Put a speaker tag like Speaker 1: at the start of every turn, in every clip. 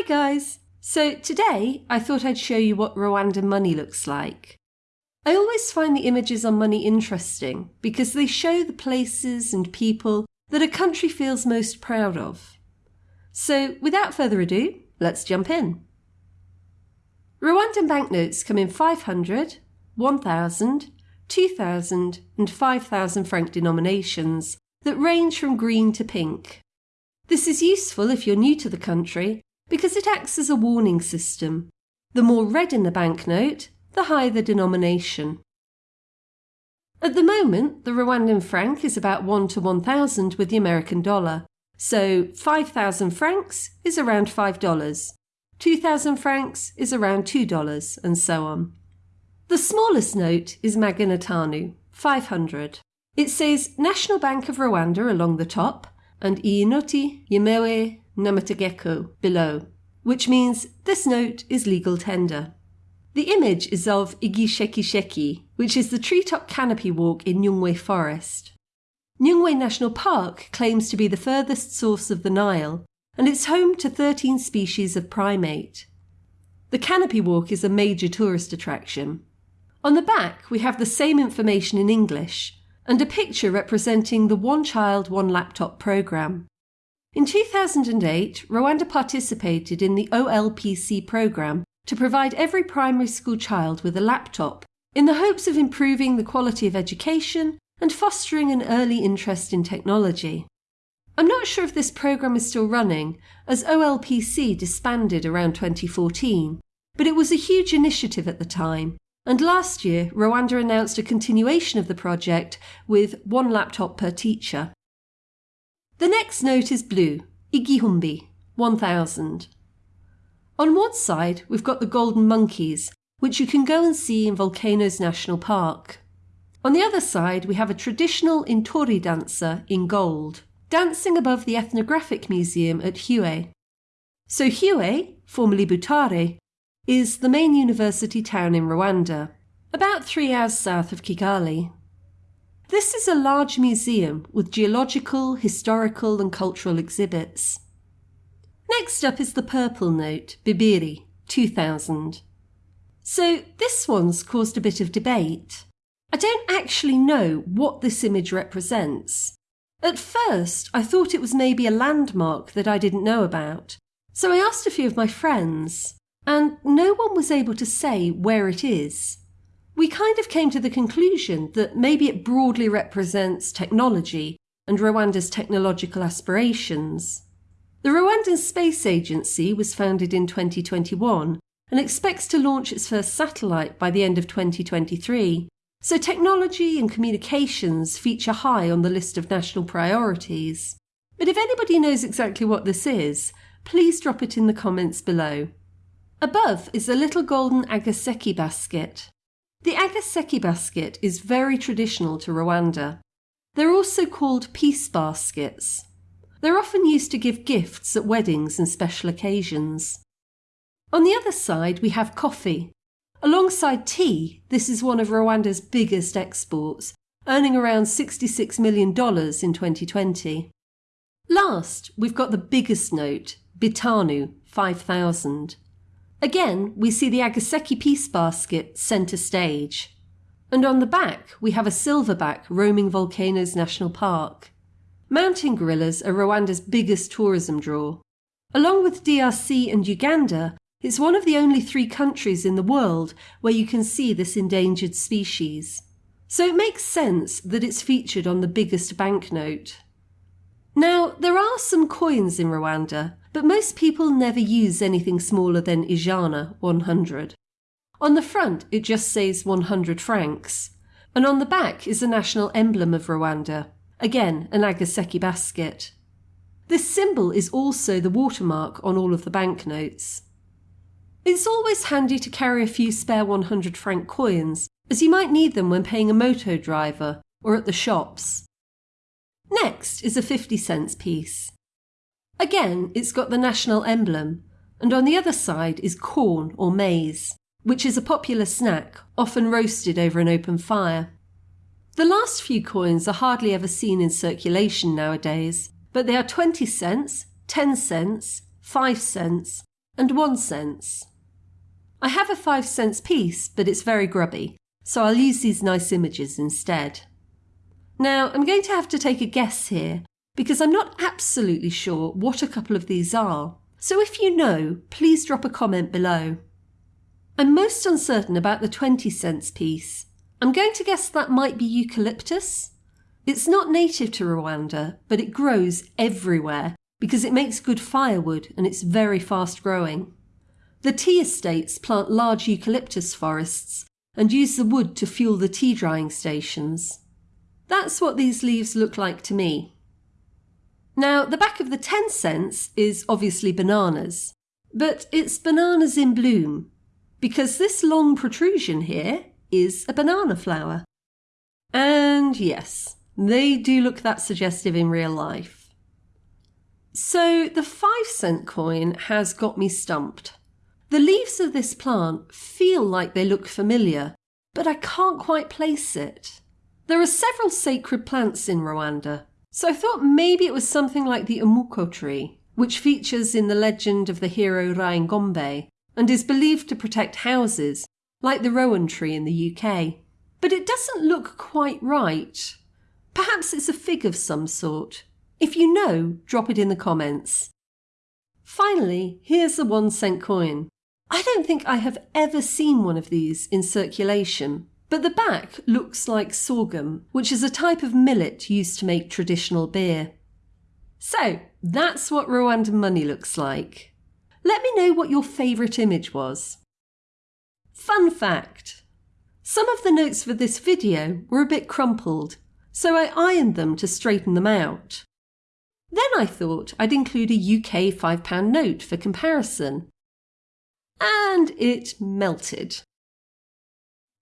Speaker 1: Hi guys! So today I thought I'd show you what Rwandan money looks like. I always find the images on money interesting because they show the places and people that a country feels most proud of. So without further ado, let's jump in. Rwandan banknotes come in 500, 1000, 2000 and 5000 franc denominations that range from green to pink. This is useful if you're new to the country because it acts as a warning system. The more red in the banknote, the higher the denomination. At the moment, the Rwandan franc is about 1 to 1000 with the American dollar, so 5,000 francs is around $5, 2,000 francs is around $2, and so on. The smallest note is Magana Atanu, 500. It says National Bank of Rwanda along the top and Iyinoti Yemewe Namategeko below, which means this note is legal tender. The image is of Igishekisheki, which is the treetop canopy walk in Nyungwe Forest. Nyungwe National Park claims to be the furthest source of the Nile, and it's home to 13 species of primate. The canopy walk is a major tourist attraction. On the back, we have the same information in English and a picture representing the One Child, One Laptop programme. In 2008, Rwanda participated in the OLPC programme to provide every primary school child with a laptop in the hopes of improving the quality of education and fostering an early interest in technology. I'm not sure if this programme is still running, as OLPC disbanded around 2014, but it was a huge initiative at the time, and last year Rwanda announced a continuation of the project with one laptop per teacher. The next note is blue, Igihumbi, 1000. On one side, we've got the golden monkeys, which you can go and see in Volcanoes National Park. On the other side, we have a traditional Intori dancer in gold, dancing above the Ethnographic Museum at Huye. So Huye, formerly Butare, is the main university town in Rwanda, about three hours south of Kigali. This is a large museum with geological, historical, and cultural exhibits. Next up is the purple note, Bibiri, 2000. So this one's caused a bit of debate. I don't actually know what this image represents. At first, I thought it was maybe a landmark that I didn't know about, so I asked a few of my friends, and no one was able to say where it is we kind of came to the conclusion that maybe it broadly represents technology and Rwanda's technological aspirations. The Rwandan Space Agency was founded in 2021 and expects to launch its first satellite by the end of 2023, so technology and communications feature high on the list of national priorities. But if anybody knows exactly what this is, please drop it in the comments below. Above is a little golden agaseki basket. The agaseki basket is very traditional to Rwanda. They're also called peace baskets. They're often used to give gifts at weddings and special occasions. On the other side, we have coffee. Alongside tea, this is one of Rwanda's biggest exports, earning around $66 million in 2020. Last, we've got the biggest note, Bitanu, 5,000. Again, we see the Agaseki Peace Basket centre stage. And on the back, we have a silverback roaming Volcanoes National Park. Mountain gorillas are Rwanda's biggest tourism draw. Along with DRC and Uganda, it's one of the only three countries in the world where you can see this endangered species. So it makes sense that it's featured on the biggest banknote. Now, there are some coins in Rwanda, but most people never use anything smaller than Ijana 100. On the front, it just says 100 francs, and on the back is the national emblem of Rwanda, again an Agaseki basket. This symbol is also the watermark on all of the banknotes. It's always handy to carry a few spare 100 franc coins, as you might need them when paying a moto driver or at the shops. Next is a 50 cents piece. Again, it's got the national emblem, and on the other side is corn or maize, which is a popular snack, often roasted over an open fire. The last few coins are hardly ever seen in circulation nowadays, but they are 20 cents, 10 cents, 5 cents, and 1 cents. I have a 5 cents piece, but it's very grubby, so I'll use these nice images instead. Now, I'm going to have to take a guess here because I'm not absolutely sure what a couple of these are. So if you know, please drop a comment below. I'm most uncertain about the 20 cents piece. I'm going to guess that might be eucalyptus. It's not native to Rwanda, but it grows everywhere because it makes good firewood and it's very fast growing. The tea estates plant large eucalyptus forests and use the wood to fuel the tea drying stations. That's what these leaves look like to me. Now, the back of the 10 cents is obviously bananas, but it's bananas in bloom, because this long protrusion here is a banana flower. And yes, they do look that suggestive in real life. So the 5 cent coin has got me stumped. The leaves of this plant feel like they look familiar, but I can't quite place it. There are several sacred plants in Rwanda, so I thought maybe it was something like the umuko tree, which features in the legend of the hero Ryangombe and is believed to protect houses, like the rowan tree in the UK. But it doesn't look quite right. Perhaps it's a fig of some sort. If you know, drop it in the comments. Finally, here's the one cent coin. I don't think I have ever seen one of these in circulation, but the back looks like sorghum, which is a type of millet used to make traditional beer. So, that's what Rwandan money looks like. Let me know what your favourite image was. Fun fact some of the notes for this video were a bit crumpled, so I ironed them to straighten them out. Then I thought I'd include a UK £5 note for comparison. And it melted.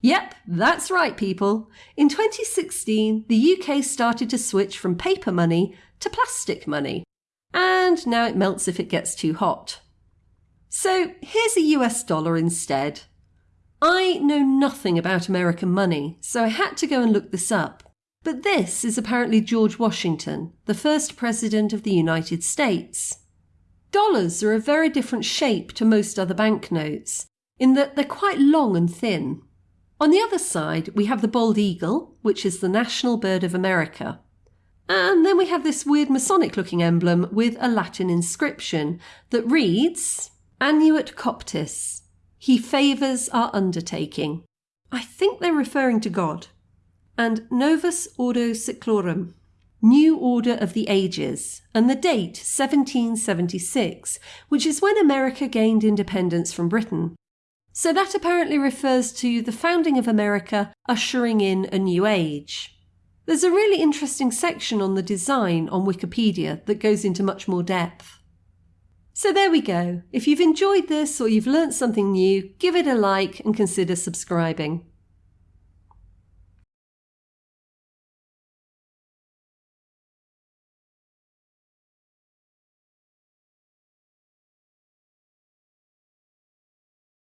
Speaker 1: Yep, that's right, people. In 2016, the UK started to switch from paper money to plastic money, and now it melts if it gets too hot. So here's a US dollar instead. I know nothing about American money, so I had to go and look this up. But this is apparently George Washington, the first President of the United States. Dollars are a very different shape to most other banknotes, in that they're quite long and thin. On the other side, we have the bald eagle, which is the national bird of America. And then we have this weird Masonic looking emblem with a Latin inscription that reads Annuit Coeptis. He favours our undertaking. I think they're referring to God. And Novus Ordo Seclorum, New Order of the Ages, and the date 1776, which is when America gained independence from Britain. So that apparently refers to the founding of America ushering in a new age. There's a really interesting section on the design on Wikipedia that goes into much more depth. So there we go. If you've enjoyed this or you've learnt something new, give it a like and consider subscribing.